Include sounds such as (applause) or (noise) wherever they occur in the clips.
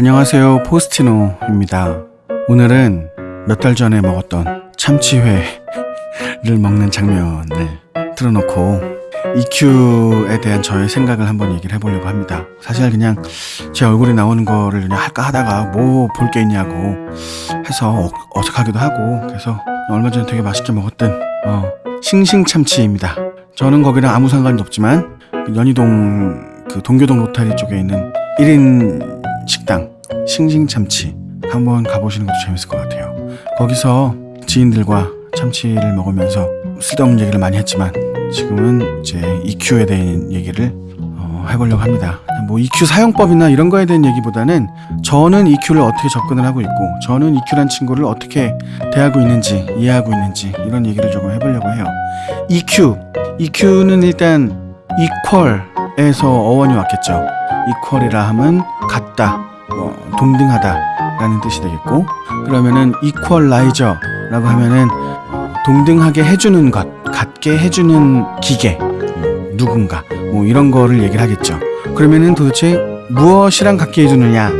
안녕하세요. 포스티노입니다. 오늘은 몇 달 전에 먹었던 참치회를 먹는 장면을 틀어놓고 EQ에 대한 저의 생각을 한번 얘기를 해보려고 합니다. 사실 그냥 제 얼굴이 나오는 거를 그냥 할까 하다가 뭐 볼 게 있냐고 해서 어, 어색하기도 하고 그래서 얼마 전에 되게 맛있게 먹었던 어, 싱싱참치입니다. 저는 거기랑 아무 상관이 없지만 그 연희동 그 동교동 로타리 쪽에 있는 1인 식당 싱싱참치 한번 가보시는 것도 재밌을 것 같아요. 거기서 지인들과 참치를 먹으면서 쓸데없는 얘기를 많이 했지만 지금은 이제 EQ에 대한 얘기를 어, 해보려고 합니다. 뭐 EQ 사용법이나 이런 거에 대한 얘기보다는 저는 EQ를 어떻게 접근을 하고 있고 저는 EQ란 친구를 어떻게 대하고 있는지 이해하고 있는지 이런 얘기를 조금 해보려고 해요. EQ EQ는 일단 equal 에서 어원이 왔겠죠. equal이라 함은 같다, 뭐 동등하다 라는 뜻이 되겠고 그러면은 equalizer라고 하면은 어, 동등하게 해주는 것, 같게 해주는 기계, 음, 누군가 뭐 이런 거를 얘기를 하겠죠. 그러면은 도대체 무엇이랑 같게 해주느냐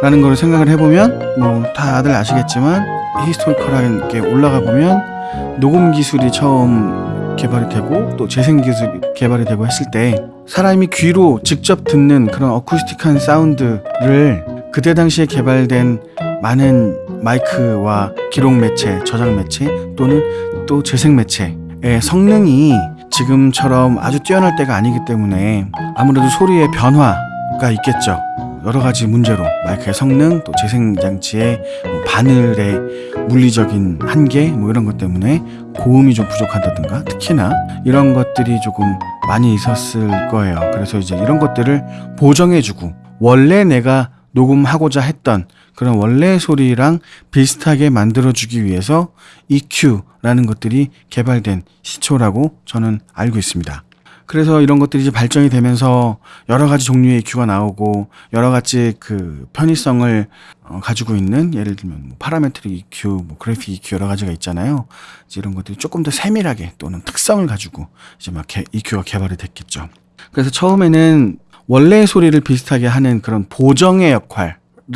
라는 거를 생각을 해보면 뭐 다들 아시겠지만 히스토리컬하게 올라가 보면 녹음 기술이 처음 개발이 되고 또 재생 기술이 개발이 되고 했을 때 사람이 귀로 직접 듣는 그런 어쿠스틱한 사운드를 그때 당시에 개발된 많은 마이크와 기록 매체, 저장 매체 또는 또 재생 매체의 성능이 지금처럼 아주 뛰어날 때가 아니기 때문에 아무래도 소리의 변화가 있겠죠. 여러 가지 문제로 마이크의 성능 또 재생 장치의 뭐 바늘의 물리적인 한계 뭐 이런 것 때문에 고음이 좀 부족하다든가 특히나 이런 것들이 조금 많이 있었을 거예요. 그래서 이제 이런 것들을 보정해주고 원래 내가 녹음하고자 했던 그런 원래 소리랑 비슷하게 만들어주기 위해서 EQ라는 것들이 개발된 시초라고 저는 알고 있습니다. 그래서 이런 것들이 이제 발전이 되면서 여러 가지 종류의 EQ가 나오고 여러 가지 그 편의성을 어, 가지고 있는 예를 들면 뭐 parametric EQ, 뭐 그래픽 EQ 여러 가지가 있잖아요. 이제 이런 것들이 조금 더 세밀하게 또는 특성을 가지고 이제 막 개, EQ가 개발이 됐겠죠. 그래서 처음에는 원래 소리를 비슷하게 하는 그런 보정의 역할을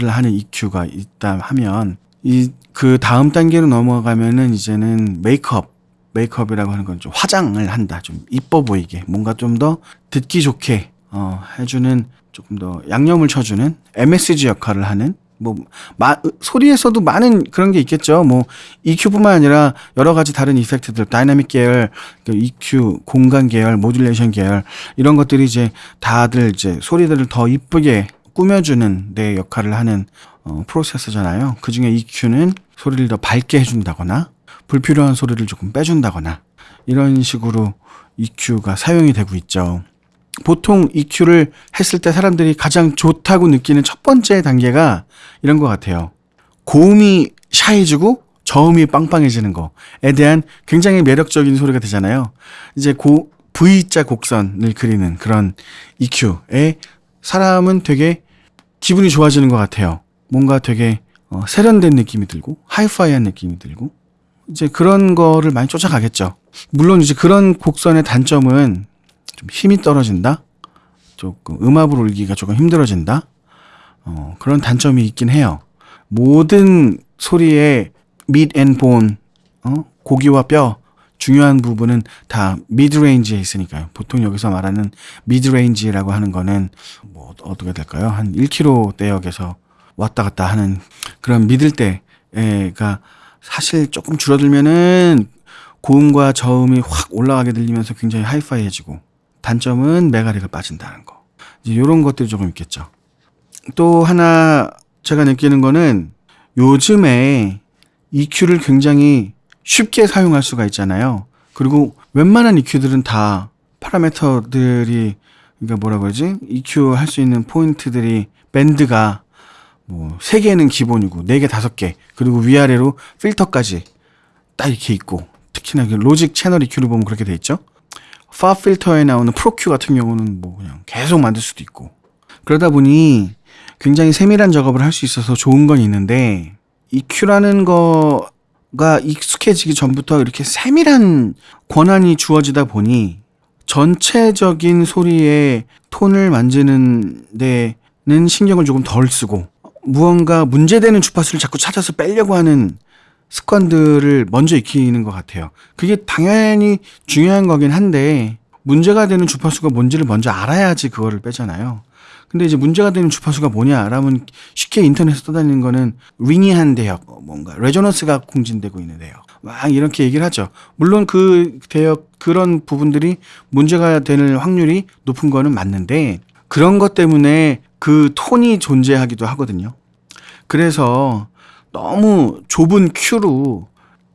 하는 EQ가 있다 하면 이 그 다음 단계로 넘어가면은 이제는 메이크업 메이크업이라고 하는 건 좀 화장을 한다. 좀 이뻐 보이게. 뭔가 좀 더 듣기 좋게, 어, 해주는 조금 더 양념을 쳐주는 MSG 역할을 하는 뭐, 마, 소리에서도 많은 그런 게 있겠죠. 뭐, EQ뿐만 아니라 여러 가지 다른 effect들, 다이나믹 계열, 그 EQ, 공간 계열, modulation 계열, 이런 것들이 이제 다들 이제 소리들을 더 이쁘게 꾸며주는 내 역할을 하는 어, 프로세서잖아요. 그 중에 EQ는 소리를 더 밝게 해준다거나, 불필요한 소리를 조금 빼준다거나 이런 식으로 EQ가 사용이 되고 있죠. 보통 EQ를 했을 때 사람들이 가장 좋다고 느끼는 첫 번째 단계가 이런 것 같아요. 고음이 샤해지고 저음이 빵빵해지는 거에 대한 굉장히 매력적인 소리가 되잖아요. 이제 고 V자 곡선을 그리는 그런 EQ에 사람은 되게 기분이 좋아지는 것 같아요. 뭔가 되게 어, 세련된 느낌이 들고 하이파이한 느낌이 들고 이제 그런 거를 많이 쫓아가겠죠. 물론 이제 그런 곡선의 단점은 좀 힘이 떨어진다. 조금 음압을 올리기가 조금 힘들어진다. 어, 그런 단점이 있긴 해요. 모든 소리의 bone, 어? 고기와 뼈, 중요한 부분은 다 mid range에 있으니까요. 보통 여기서 말하는 mid range라고 하는 거는 뭐 어떻게 될까요? 한 1km 대역에서 왔다 갔다 하는 그런 미들 때가 사실 조금 줄어들면은 고음과 저음이 확 올라가게 들리면서 굉장히 하이파이해지고 단점은 메가리가 빠진다는 거. 이제 이런 것들이 조금 있겠죠. 또 하나 제가 느끼는 거는 요즘에 EQ를 굉장히 쉽게 사용할 수가 있잖아요. 그리고 웬만한 EQ들은 다 파라미터들이 그러니까 뭐라 그러지? EQ 할 수 있는 포인트들이 밴드가 뭐, 세 개는 기본이고, 네 개, 다섯 개, 그리고 위아래로 필터까지 딱 이렇게 있고, 특히나 그 로직 채널 EQ를 보면 그렇게 돼 있죠? 파 필터에 나오는 프로큐 같은 경우는 뭐 그냥 계속 만들 수도 있고. 그러다 보니 굉장히 세밀한 작업을 할 수 있어서 좋은 건 있는데, EQ라는 거가 익숙해지기 전부터 이렇게 세밀한 권한이 주어지다 보니, 전체적인 소리의 톤을 만지는 데는 신경을 조금 덜 쓰고, 무언가 문제되는 주파수를 자꾸 찾아서 빼려고 하는 습관들을 먼저 익히는 것 같아요. 그게 당연히 중요한 거긴 한데 문제가 되는 주파수가 뭔지를 먼저 알아야지 그거를 빼잖아요. 근데 이제 문제가 되는 주파수가 뭐냐라면 쉽게 인터넷에 떠다니는 거는 링이한 대역, 뭔가 레조넌스가 공진되고 있는 대역. 막 이렇게 얘기를 하죠. 물론 그 대역 그런 부분들이 문제가 되는 확률이 높은 거는 맞는데 그런 것 때문에 그 톤이 존재하기도 하거든요. 그래서 너무 좁은 큐로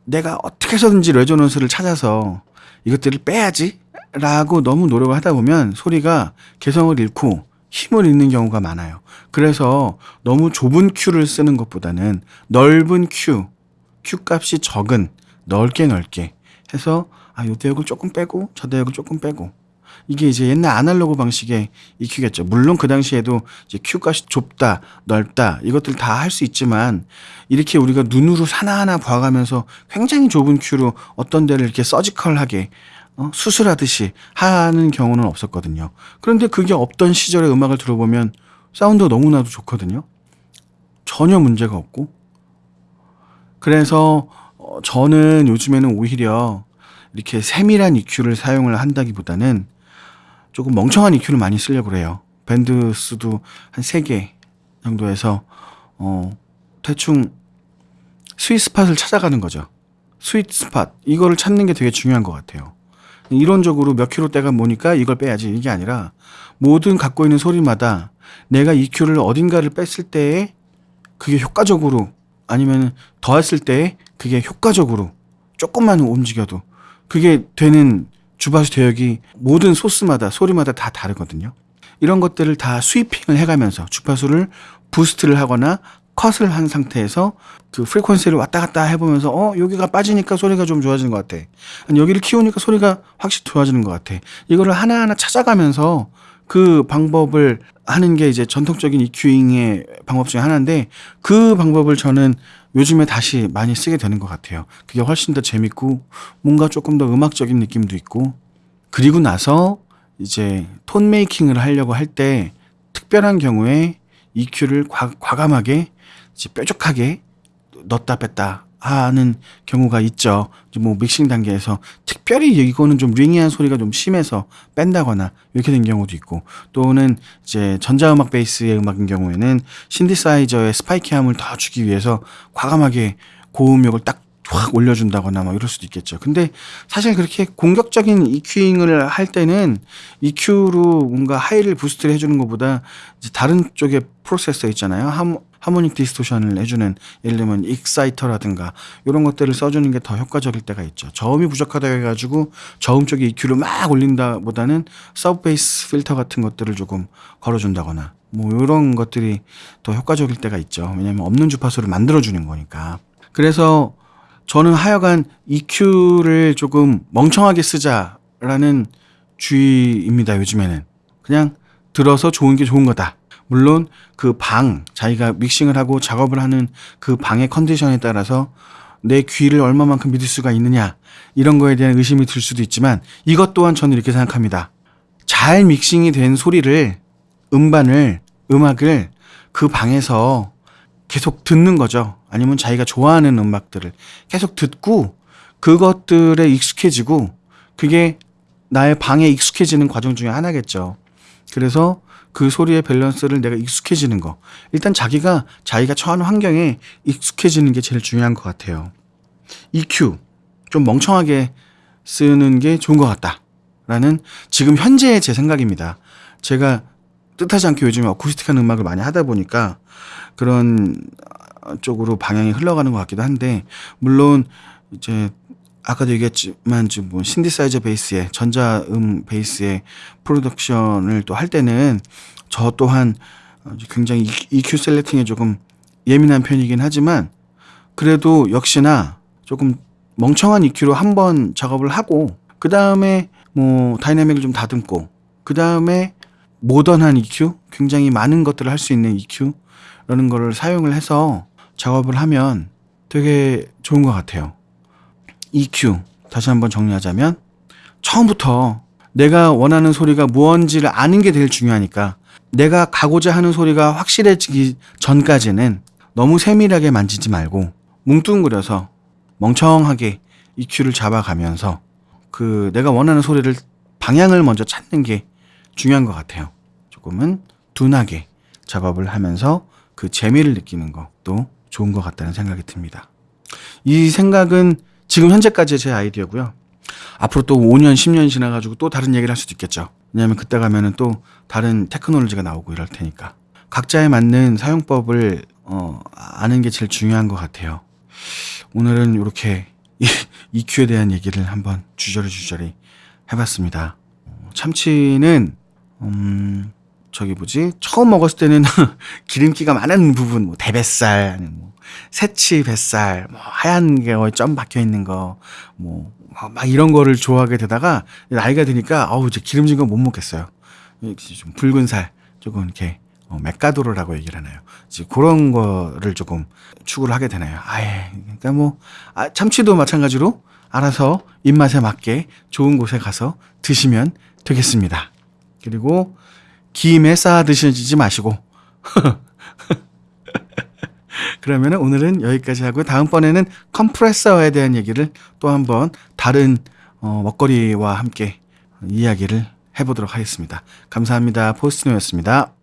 내가 어떻게 해서든지 레조넌스를 찾아서 이것들을 빼야지 라고 너무 노력을 하다 보면 소리가 개성을 잃고 힘을 잃는 경우가 많아요. 그래서 너무 좁은 큐를 쓰는 것보다는 넓은 Q, Q 값이 적은 넓게 넓게 해서 아, 요 대역을 조금 빼고 저 대역을 조금 빼고 이게 이제 옛날 아날로그 방식의 EQ겠죠. 물론 그 당시에도 이제 Q 값이 좁다, 넓다 이것들 다 할 수 있지만 이렇게 우리가 눈으로 하나하나 봐가면서 굉장히 좁은 Q로 어떤 데를 이렇게 surgical하게 어? 수술하듯이 하는 경우는 없었거든요. 그런데 그게 없던 시절의 음악을 들어보면 사운드가 너무나도 좋거든요. 전혀 문제가 없고. 그래서 어, 저는 요즘에는 오히려 이렇게 세밀한 EQ를 사용을 한다기보다는 조금 멍청한 EQ를 많이 쓰려고 그래요. 밴드 수도 한 3개 정도에서 어 대충 스윗 스팟을 찾아가는 거죠. sweet spot 이거를 찾는 게 되게 중요한 것 같아요. 이론적으로 몇 킬로대가 뭐니까 이걸 빼야지 이게 아니라 모든 갖고 있는 소리마다 내가 EQ를 어딘가를 뺐을 때에 그게 효과적으로 아니면 더했을 때에 그게 효과적으로 조금만 움직여도 그게 되는 주파수 대역이 모든 소스마다 소리마다 다 다르거든요. 이런 것들을 다 스위핑을 해가면서 주파수를 부스트를 하거나 컷을 한 상태에서 그 프리퀀시를 왔다 갔다 해보면서 어 여기가 빠지니까 소리가 좀 좋아지는 것 같아. 여기를 키우니까 소리가 확실히 좋아지는 것 같아. 이거를 하나하나 찾아가면서 그 방법을 하는 게 이제 전통적인 EQ잉의 방법 중에 하나인데 그 방법을 저는 요즘에 다시 많이 쓰게 되는 것 같아요. 그게 훨씬 더 재밌고 뭔가 조금 더 음악적인 느낌도 있고 그리고 나서 이제 톤 메이킹을 하려고 할 때 특별한 경우에 EQ를 과, 과감하게 이제 뾰족하게 넣었다 뺐다 하는 경우가 있죠. 뭐 믹싱 단계에서 특별히 이거는 좀 ringy한 소리가 좀 심해서 뺀다거나 이렇게 된 경우도 있고 또는 이제 전자음악 베이스의 음악인 경우에는 신디사이저의 spiky함을 더 주기 위해서 과감하게 고음역을 딱 확 올려준다거나 뭐 이럴 수도 있겠죠. 근데 사실 그렇게 공격적인 EQing을 할 때는 EQ로 뭔가 high를 boost를 해주는 것보다 다른 쪽에 프로세서 있잖아요. 함, harmonic distortion을 해주는 예를 들면 exciter라든가 이런 것들을 써주는 게 더 효과적일 때가 있죠. 저음이 부족하다 해가지고 저음 쪽에 EQ를 막 올린다 보다는 sub bass 필터 같은 것들을 조금 걸어준다거나 뭐 이런 것들이 더 효과적일 때가 있죠. 왜냐하면 없는 주파수를 만들어주는 거니까. 그래서 저는 하여간 EQ를 조금 멍청하게 쓰자라는 주의입니다. 요즘에는 그냥 들어서 좋은 게 좋은 거다. 물론 그 방, 자기가 믹싱을 하고 작업을 하는 그 방의 컨디션에 따라서 내 귀를 얼마만큼 믿을 수가 있느냐, 이런 거에 대한 의심이 들 수도 있지만 이것 또한 저는 이렇게 생각합니다. 잘 믹싱이 된 소리를, 음반을, 음악을 그 방에서 계속 듣는 거죠. 아니면 자기가 좋아하는 음악들을 계속 듣고 그것들에 익숙해지고 그게 나의 방에 익숙해지는 과정 중에 하나겠죠. 그래서 그 소리의 밸런스를 내가 익숙해지는 거. 일단 자기가 자기가 처한 환경에 익숙해지는 게 제일 중요한 것 같아요. EQ 좀 멍청하게 쓰는 게 좋은 것 같다. 라는 지금 현재의 제 생각입니다. 제가 뜻하지 않게 요즘에 어쿠스틱한 음악을 많이 하다 보니까 그런 쪽으로 방향이 흘러가는 것 같기도 한데 물론 이제 아까도 얘기했지만 지금 뭐 신디사이저 베이스에 전자음 베이스의 프로덕션을 또 할 때는 저 또한 굉장히 EQ selecting에 조금 예민한 편이긴 하지만 그래도 역시나 조금 멍청한 EQ로 한 번 작업을 하고 그 다음에 뭐 다이나믹을 좀 다듬고 그 다음에 모던한 EQ 굉장히 많은 것들을 할 수 있는 EQ라는 거를 사용을 해서 작업을 하면 되게 좋은 것 같아요. EQ 다시 한번 정리하자면 처음부터 내가 원하는 소리가 무언지를 아는 게 제일 중요하니까 내가 가고자 하는 소리가 확실해지기 전까지는 너무 세밀하게 만지지 말고 뭉뚱그려서 멍청하게 EQ를 잡아가면서 그 내가 원하는 소리를 방향을 먼저 찾는 게 중요한 것 같아요. 조금은 둔하게 작업을 하면서 그 재미를 느끼는 것도 좋은 것 같다는 생각이 듭니다. 이 생각은 지금 현재까지의 제 아이디어고요. 앞으로 또 5년, 10년 지나가지고 또 다른 얘기를 할 수도 있겠죠. 왜냐하면 그때 가면은 또 다른 테크놀로지가 나오고 이럴 테니까. 각자에 맞는 사용법을 어, 아는 게 제일 중요한 것 같아요. 오늘은 이렇게 EQ에 대한 얘기를 한번 주저리 주저리 해봤습니다. 어, 참치는 음 저기 뭐지 처음 먹었을 때는 (laughs) 기름기가 많은 부분 뭐 대뱃살 새치 뱃살 뭐 하얀 게점 박혀 있는 거 뭐 막 이런 거를 좋아하게 되다가 나이가 드니까 어우 이제 기름진 거못 먹겠어요. 좀 붉은 살 조금 이렇게 어, 맥가도르라고 얘기를 하나요. 이제 그런 거를 조금 추구를 하게 되나요. 아예 그러니까 뭐 아, 참치도 마찬가지로 알아서 입맛에 맞게 좋은 곳에 가서 드시면 되겠습니다. 그리고 김에 쌓아 드시지 마시고 (laughs) 그러면 오늘은 여기까지 하고요. 다음번에는 컴프레서에 대한 얘기를 또 한번 다른 어, 먹거리와 함께 이야기를 해보도록 하겠습니다. 감사합니다. 포스트노였습니다.